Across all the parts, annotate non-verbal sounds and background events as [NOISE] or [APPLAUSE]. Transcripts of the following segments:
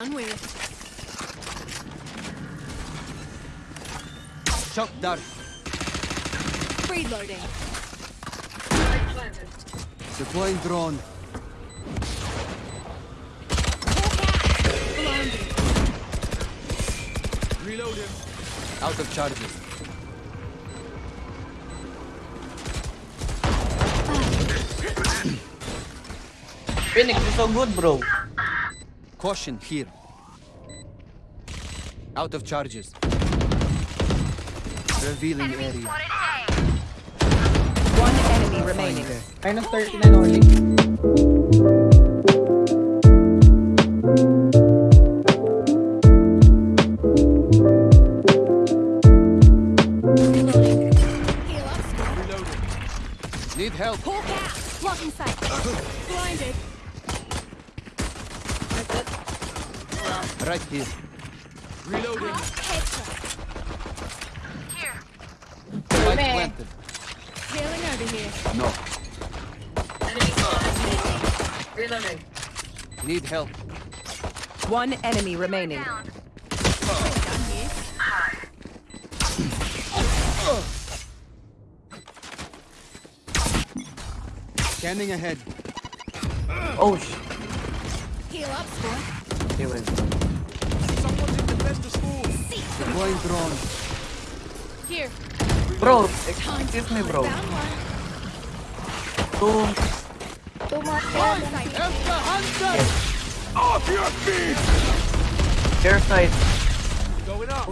Done with. Shock dart. Reloading. Deploying drone. Blinded. Reload him. Out of charges. Phoenix is so good, bro. Caution here. Out of charges. Revealing area. One enemy remaining. There. Minus 39 only. Reloading. Heal up, Need help. Hawk out. Blocking sight. [LAUGHS] Right here. Reloading. Headshot. Spike planted. Healing over here. No. Reloading. Need help. One enemy remaining. Done here. Scanning ahead. Oh, sh. Heal up, squad. Okay, wait. Deploying drone. Here. Bro, excuse me, bro. Found one. Two. Blocking sight. Care side. Going up.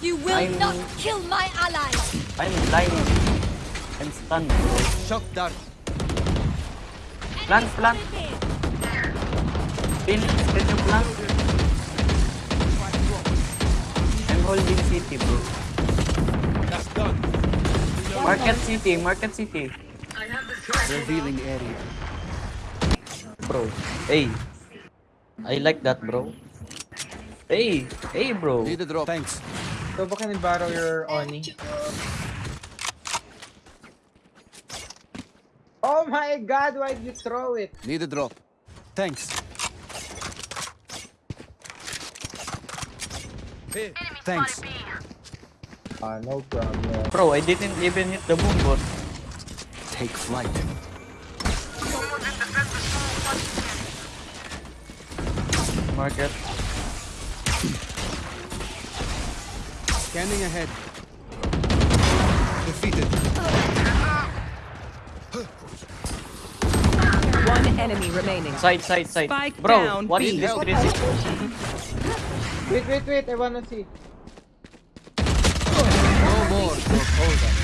You will I'm- not kill my allies. I'm blind. I'm stunned, bro. Shock dart. Plant, plant. Phoenix, can you plant? Holding city, bro. That's done. Market city, market city. I have the strike. Revealing area. Bro. Hey. I like that, bro. Hey, hey, bro. Need a drop. Thanks. So, baka can borrow your Oni? Oh my god, why did you throw it? Need a drop. Thanks. Here. Thanks. No problem. Bro, I didn't even hit the boom bot. Take flight. Market. Scanning ahead. Defeated. One enemy remaining. Side, side, side. Spike Bro, down, what B. is this Help. 360? Wait, wait, wait, I wanna see. No more. Hold up.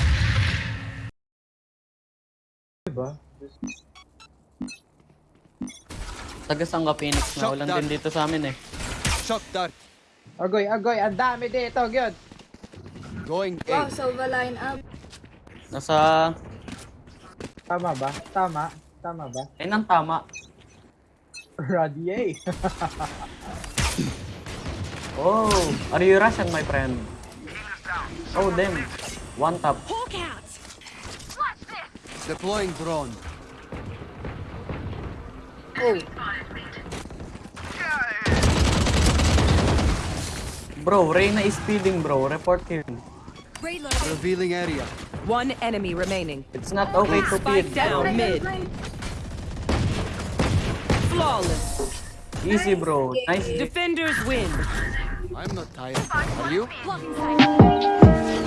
Diba? Tagasang ka Phoenix na. Shock Walang dart. din dito sa amin eh. Shock dart. Agoy, agoy, ang dami dito, gyud. Going Wow, A. silver line up. Nasa... Tama ba? Tama? Tama ba? Eh, nang tama. Radier. [LAUGHS] Oh, are you Russian, my friend? Oh, damn. One tap. Hawk out. Deploying drone. Oh. Bro, Reyna is speeding, bro. Report him. Reloading. Revealing area. One enemy remaining. It's not okay to Spike down mid. Flawless. Easy, bro. Nice. Defenders win. I'm not tired. Are you? Blocking sight.